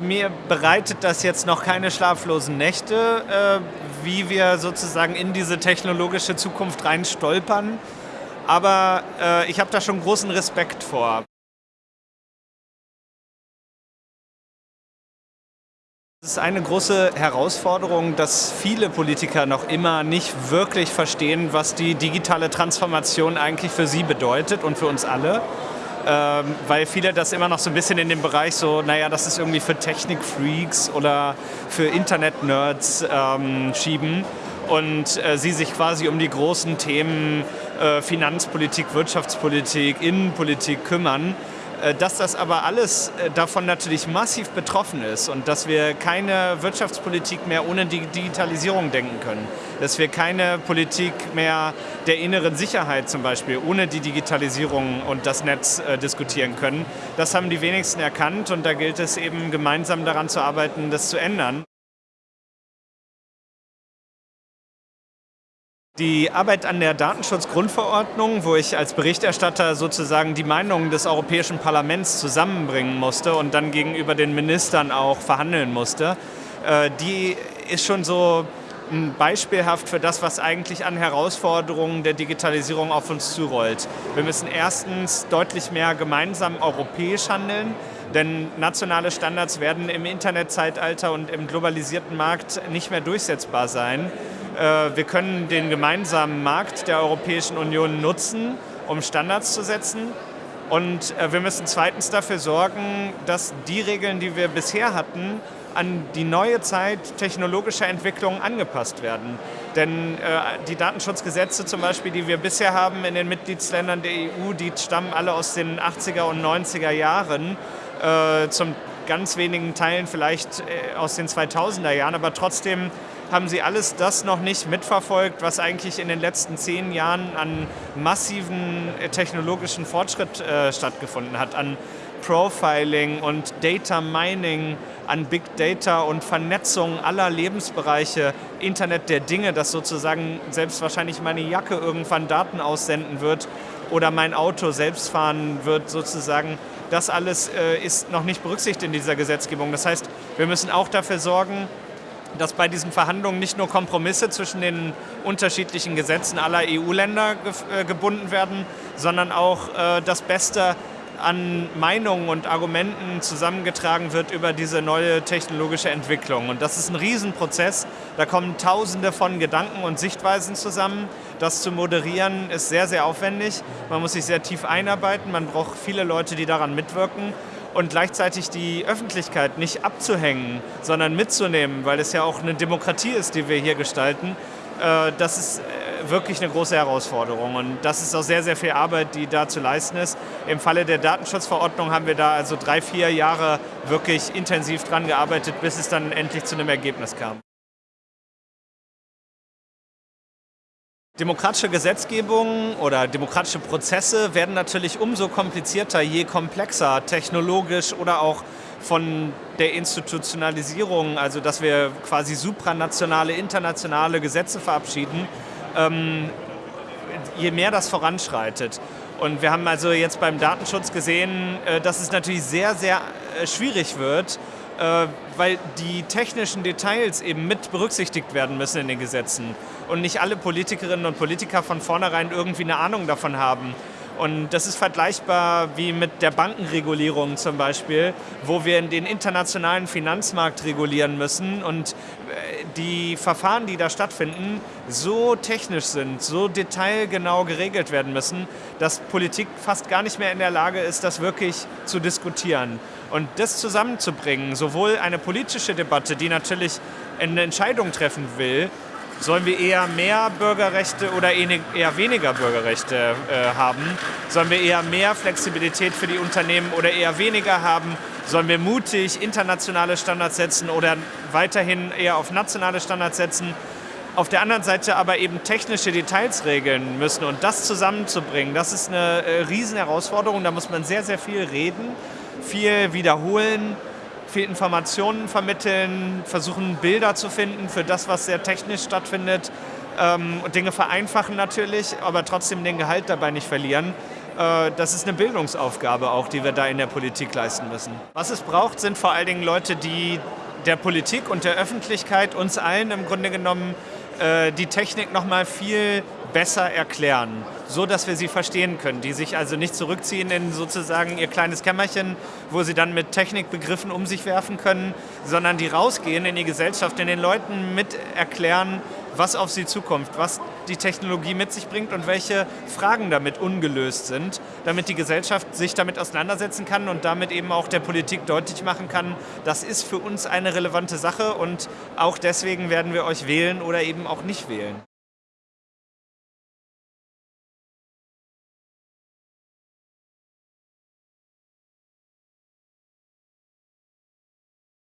Mir bereitet das jetzt noch keine schlaflosen Nächte, äh, wie wir sozusagen in diese technologische Zukunft rein stolpern. Aber äh, ich habe da schon großen Respekt vor. Es ist eine große Herausforderung, dass viele Politiker noch immer nicht wirklich verstehen, was die digitale Transformation eigentlich für sie bedeutet und für uns alle ähm, weil viele das immer noch so ein bisschen in dem Bereich so, naja, das ist irgendwie für Technikfreaks oder für Internet-Nerds ähm, schieben. Und äh, sie sich quasi um die großen Themen äh, Finanzpolitik, Wirtschaftspolitik, Innenpolitik kümmern dass das aber alles äh, davon natürlich massiv betroffen ist und dass wir keine Wirtschaftspolitik mehr ohne die Digitalisierung denken können. Dass wir keine Politik mehr der inneren Sicherheit zum Beispiel ohne die Digitalisierung und das Netz äh, diskutieren können. Das haben die wenigsten erkannt und da gilt es eben gemeinsam daran zu arbeiten, das zu ändern. Die Arbeit an der Datenschutzgrundverordnung, wo ich als Berichterstatter sozusagen die Meinungen des Europäischen Parlaments zusammenbringen musste und dann gegenüber den Ministern auch verhandeln musste, äh, die ist schon so beispielhaft für das, was eigentlich an Herausforderungen der Digitalisierung auf uns zurollt. Wir müssen erstens deutlich mehr gemeinsam europäisch handeln, denn nationale Standards werden im Internetzeitalter und im globalisierten Markt nicht mehr durchsetzbar sein. Äh, wir können den gemeinsamen Markt der Europäischen Union nutzen, um Standards zu setzen. Und äh, wir müssen zweitens dafür sorgen, dass die Regeln, die wir bisher hatten, an die neue Zeit technologischer Entwicklungen angepasst werden. Denn äh, die Datenschutzgesetze zum Beispiel, die wir bisher haben in den Mitgliedsländern der EU, die stammen alle aus den 80er und 90er Jahren, äh, zum ganz wenigen Teilen vielleicht äh, aus den 2000er Jahren, aber trotzdem haben Sie alles das noch nicht mitverfolgt, was eigentlich in den letzten zehn Jahren an massiven äh, technologischen Fortschritt äh, stattgefunden hat, an Profiling und Data Mining, an Big Data und Vernetzung aller Lebensbereiche, Internet der Dinge, dass sozusagen selbst wahrscheinlich meine Jacke irgendwann Daten aussenden wird oder mein Auto selbst fahren wird sozusagen. Das alles äh, ist noch nicht berücksichtigt in dieser Gesetzgebung. Das heißt, wir müssen auch dafür sorgen, dass bei diesen Verhandlungen nicht nur Kompromisse zwischen den unterschiedlichen Gesetzen aller EU-Länder ge äh, gebunden werden, sondern auch äh, das Beste an Meinungen und Argumenten zusammengetragen wird über diese neue technologische Entwicklung. Und das ist ein Riesenprozess. Da kommen Tausende von Gedanken und Sichtweisen zusammen. Das zu moderieren ist sehr, sehr aufwendig. Man muss sich sehr tief einarbeiten. Man braucht viele Leute, die daran mitwirken und gleichzeitig die Öffentlichkeit nicht abzuhängen, sondern mitzunehmen, weil es ja auch eine Demokratie ist, die wir hier gestalten, äh, das ist äh, wirklich eine große Herausforderung und das ist auch sehr, sehr viel Arbeit, die da zu leisten ist. Im Falle der Datenschutzverordnung haben wir da also drei, vier Jahre wirklich intensiv dran gearbeitet, bis es dann endlich zu einem Ergebnis kam. Demokratische Gesetzgebung oder demokratische Prozesse werden natürlich umso komplizierter, je komplexer technologisch oder auch von der Institutionalisierung, also dass wir quasi supranationale, internationale Gesetze verabschieden, ähm, je mehr das voranschreitet. Und wir haben also jetzt beim Datenschutz gesehen, äh, dass es natürlich sehr, sehr äh, schwierig wird, weil die technischen Details eben mit berücksichtigt werden müssen in den Gesetzen und nicht alle Politikerinnen und Politiker von vornherein irgendwie eine Ahnung davon haben. Und das ist vergleichbar wie mit der Bankenregulierung zum Beispiel, wo wir den internationalen Finanzmarkt regulieren müssen und äh, die Verfahren, die da stattfinden, so technisch sind, so detailgenau geregelt werden müssen, dass Politik fast gar nicht mehr in der Lage ist, das wirklich zu diskutieren. Und das zusammenzubringen, sowohl eine politische Debatte, die natürlich eine Entscheidung treffen will, Sollen wir eher mehr Bürgerrechte oder eher weniger Bürgerrechte äh, haben? Sollen wir eher mehr Flexibilität für die Unternehmen oder eher weniger haben? Sollen wir mutig internationale Standards setzen oder weiterhin eher auf nationale Standards setzen? Auf der anderen Seite aber eben technische Details regeln müssen und das zusammenzubringen, das ist eine äh, Riesenherausforderung. Da muss man sehr, sehr viel reden, viel wiederholen, viel Informationen vermitteln, versuchen Bilder zu finden für das, was sehr technisch stattfindet ähm, Dinge vereinfachen natürlich, aber trotzdem den Gehalt dabei nicht verlieren. Äh, das ist eine Bildungsaufgabe auch, die wir da in der Politik leisten müssen. Was es braucht, sind vor allen Dingen Leute, die der Politik und der Öffentlichkeit, uns allen im Grunde genommen, äh, die Technik noch mal viel besser erklären, so dass wir sie verstehen können, die sich also nicht zurückziehen in sozusagen ihr kleines Kämmerchen, wo sie dann mit Technikbegriffen um sich werfen können, sondern die rausgehen in die Gesellschaft, in den Leuten mit erklären, was auf sie zukommt, was die Technologie mit sich bringt und welche Fragen damit ungelöst sind, damit die Gesellschaft sich damit auseinandersetzen kann und damit eben auch der Politik deutlich machen kann, das ist für uns eine relevante Sache und auch deswegen werden wir euch wählen oder eben auch nicht wählen.